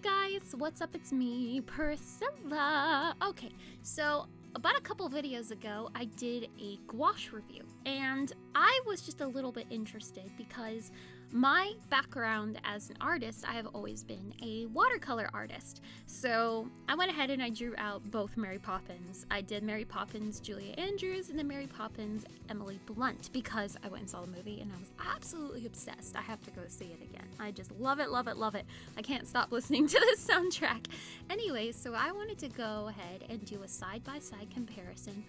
Hey guys, what's up? It's me, Priscilla. Okay, so about a couple videos ago, I did a gouache review, and I was just a little bit interested because my background as an artist, I have always been a watercolor artist. So I went ahead and I drew out both Mary Poppins. I did Mary Poppins Julie Andrews and then Mary Poppins Emily Blunt because I went and saw the movie and I was absolutely obsessed. I have to go see it again. I just love it, love it, love it. I can't stop listening to the soundtrack. Anyway, so I wanted to go ahead and do a side by side comparison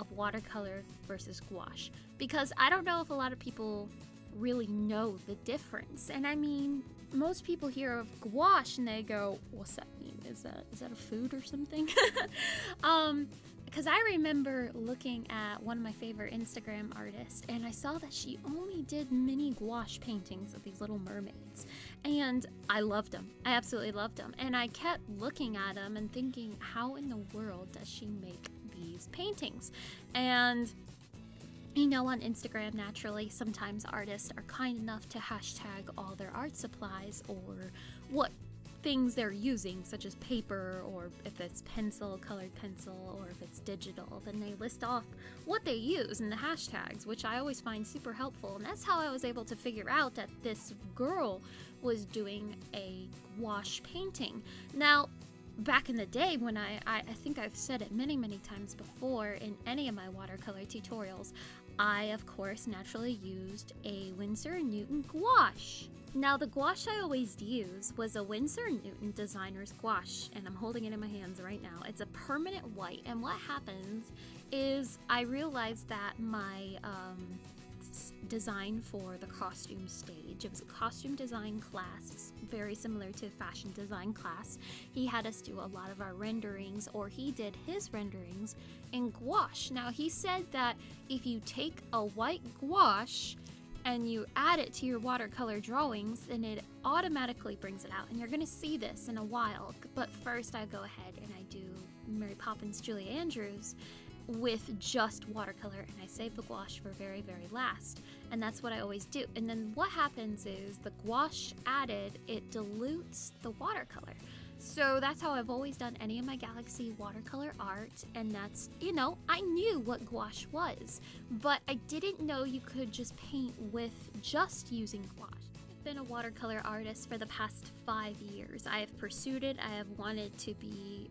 of watercolor versus gouache because I don't know if a lot of people really know the difference. And I mean, most people hear of gouache and they go, "What's that mean? Is that is that a food or something?" um, because I remember looking at one of my favorite Instagram artists and I saw that she only did mini gouache paintings of these little mermaids. And I loved them. I absolutely loved them. And I kept looking at them and thinking, how in the world does she make these paintings? And you know, on Instagram, naturally, sometimes artists are kind enough to hashtag all their art supplies or what things they're using, such as paper, or if it's pencil, colored pencil, or if it's digital, then they list off what they use in the hashtags, which I always find super helpful. And that's how I was able to figure out that this girl was doing a gouache painting. Now, back in the day when I, I, I, think I've said it many, many times before in any of my watercolor tutorials, I, of course, naturally used a Winsor & Newton gouache. Now, the gouache I always use was a Winsor & Newton designer's gouache, and I'm holding it in my hands right now. It's a permanent white, and what happens is I realized that my um, design for the costume stage. It was a costume design class, very similar to fashion design class. He had us do a lot of our renderings, or he did his renderings in gouache. Now, he said that if you take a white gouache and you add it to your watercolor drawings, then it automatically brings it out. And you're gonna see this in a while. But first, I go ahead and I do Mary Poppins Julie Andrews with just watercolor and I save the gouache for very, very last. And that's what I always do. And then what happens is the gouache added, it dilutes the watercolor. So that's how I've always done any of my Galaxy watercolor art, and that's, you know, I knew what gouache was, but I didn't know you could just paint with just using gouache. I've been a watercolor artist for the past five years. I have pursued it, I have wanted to be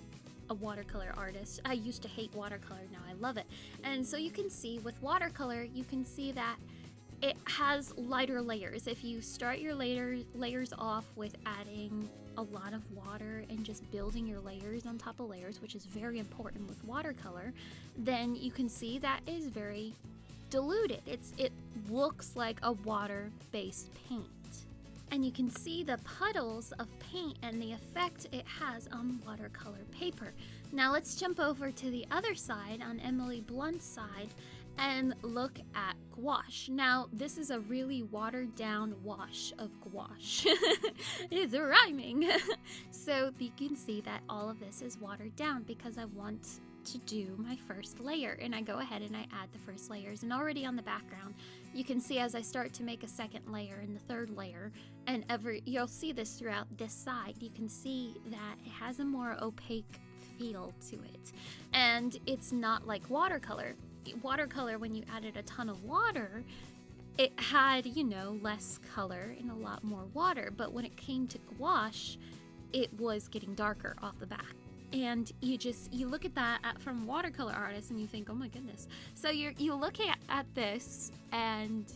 a watercolor artist. I used to hate watercolor, now I love it. And so you can see with watercolor, you can see that it has lighter layers. If you start your layer, layers off with adding a lot of water and just building your layers on top of layers, which is very important with watercolor, then you can see that is very diluted. It's It looks like a water-based paint and you can see the puddles of paint and the effect it has on watercolor paper. Now let's jump over to the other side on Emily Blunt's side and look at gouache. Now this is a really watered down wash of gouache. it's rhyming. so you can see that all of this is watered down because I want to do my first layer and I go ahead and I add the first layers and already on the background you can see as I start to make a second layer and the third layer and every you'll see this throughout this side you can see that it has a more opaque feel to it. And it's not like watercolor. Watercolor when you added a ton of water it had you know less color and a lot more water but when it came to gouache it was getting darker off the back and you just you look at that at, from watercolor artists and you think oh my goodness so you're you look at, at this and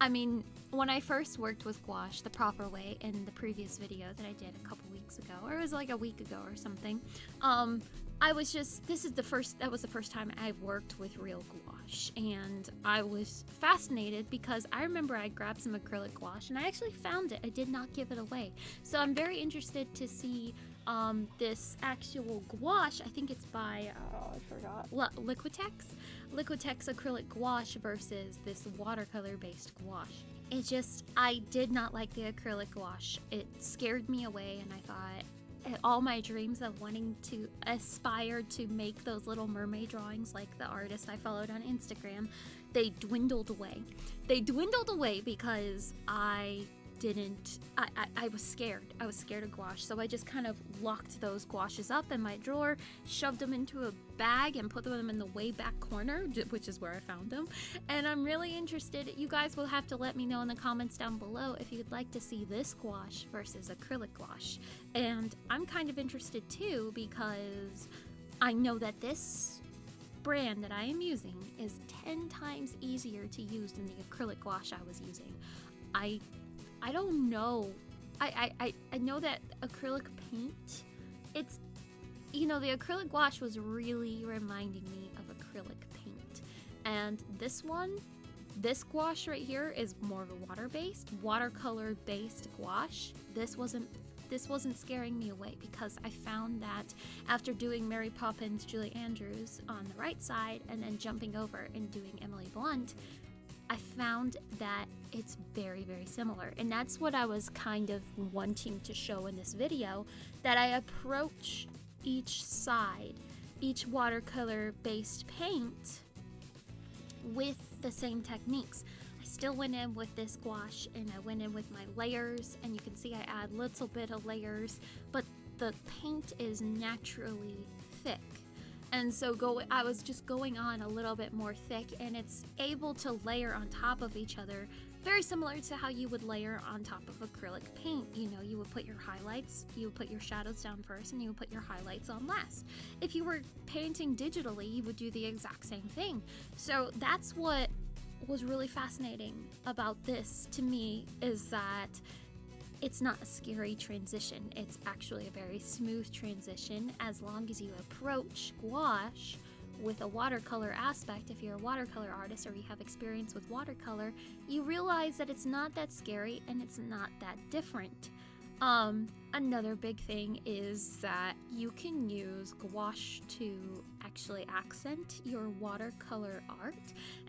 i mean when i first worked with gouache the proper way in the previous video that i did a couple weeks ago or it was like a week ago or something um I was just, this is the first, that was the first time I've worked with real gouache. And I was fascinated because I remember I grabbed some acrylic gouache and I actually found it. I did not give it away. So I'm very interested to see um, this actual gouache. I think it's by, oh, I forgot, Liquitex? Liquitex acrylic gouache versus this watercolor based gouache. It just, I did not like the acrylic gouache. It scared me away and I thought, all my dreams of wanting to aspire to make those little mermaid drawings like the artist I followed on Instagram, they dwindled away. They dwindled away because I didn't I, I, I was scared. I was scared of gouache. So i just kind of locked those gouaches up in my drawer shoved them into a bag and put them in the way back corner which is where i found them and i'm really interested. You guys will have to let me know in the comments down below if you'd like to see this gouache versus acrylic gouache. And i'm kind of interested too because i know that this brand that I am using is 10 times easier to use than the acrylic gouache I was using. I I don't know. I, I, I know that acrylic paint, it's, you know, the acrylic gouache was really reminding me of acrylic paint. And this one, this gouache right here is more of a water-based, watercolor-based gouache. This wasn't this wasn't scaring me away because I found that after doing Mary Poppins, Julie Andrews on the right side and then jumping over and doing Emily Blunt, I found that it's very, very similar. And that's what I was kind of wanting to show in this video, that I approach each side, each watercolor based paint with the same techniques. I still went in with this gouache and I went in with my layers and you can see I add little bit of layers, but the paint is naturally thick and so go I was just going on a little bit more thick and it's able to layer on top of each other very similar to how you would layer on top of acrylic paint. You know, you would put your highlights, you would put your shadows down first, and you would put your highlights on last. If you were painting digitally, you would do the exact same thing. So that's what was really fascinating about this to me is that it's not a scary transition. It's actually a very smooth transition as long as you approach gouache with a watercolor aspect. If you're a watercolor artist or you have experience with watercolor, you realize that it's not that scary and it's not that different. Um, another big thing is that you can use gouache to actually accent your watercolor art.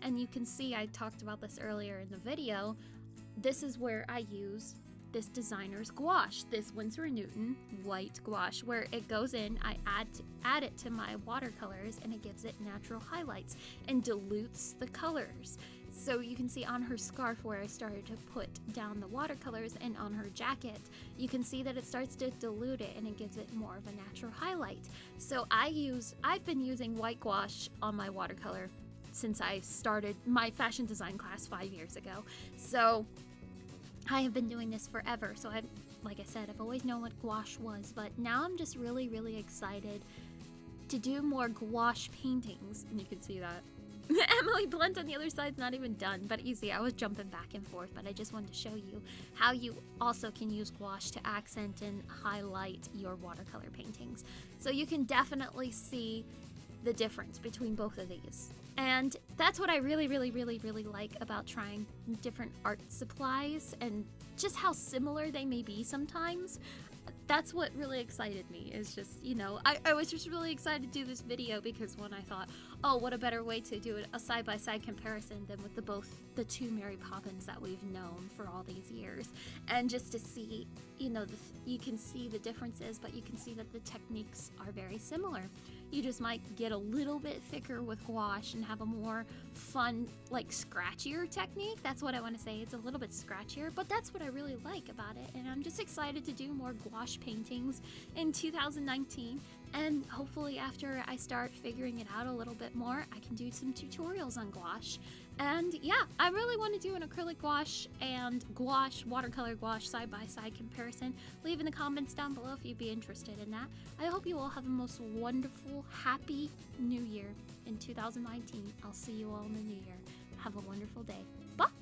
And you can see I talked about this earlier in the video. This is where I use this designer's gouache, this Winsor & Newton white gouache, where it goes in, I add, to, add it to my watercolors and it gives it natural highlights and dilutes the colors. So you can see on her scarf where I started to put down the watercolors and on her jacket, you can see that it starts to dilute it and it gives it more of a natural highlight. So I use, I've been using white gouache on my watercolor since I started my fashion design class five years ago. So I have been doing this forever, so I, like I said, I've always known what gouache was, but now I'm just really, really excited to do more gouache paintings, and you can see that. Emily Blunt on the other side's not even done, but easy. I was jumping back and forth, but I just wanted to show you how you also can use gouache to accent and highlight your watercolor paintings. So you can definitely see the difference between both of these. And that's what I really, really, really, really like about trying different art supplies and just how similar they may be sometimes. That's what really excited me, is just, you know, I, I was just really excited to do this video because when I thought, oh, what a better way to do it a side by side comparison than with the both the two Mary Poppins that we've known for all these years. And just to see, you know, the, you can see the differences, but you can see that the techniques are very similar. You just might get a little bit thicker with gouache and have a more fun, like scratchier technique. That's what I want to say. It's a little bit scratchier, but that's what I really like about it. And I'm just excited to do more gouache paintings in 2019. And hopefully, after I start figuring it out a little bit more, I can do some tutorials on gouache. And yeah, I really want to do an acrylic gouache and gouache, watercolor gouache side by side comparison. Leave in the comments down below if you'd be interested in that. I hope you all have a most wonderful, happy new year in 2019. I'll see you all in the new year. Have a wonderful day. Bye!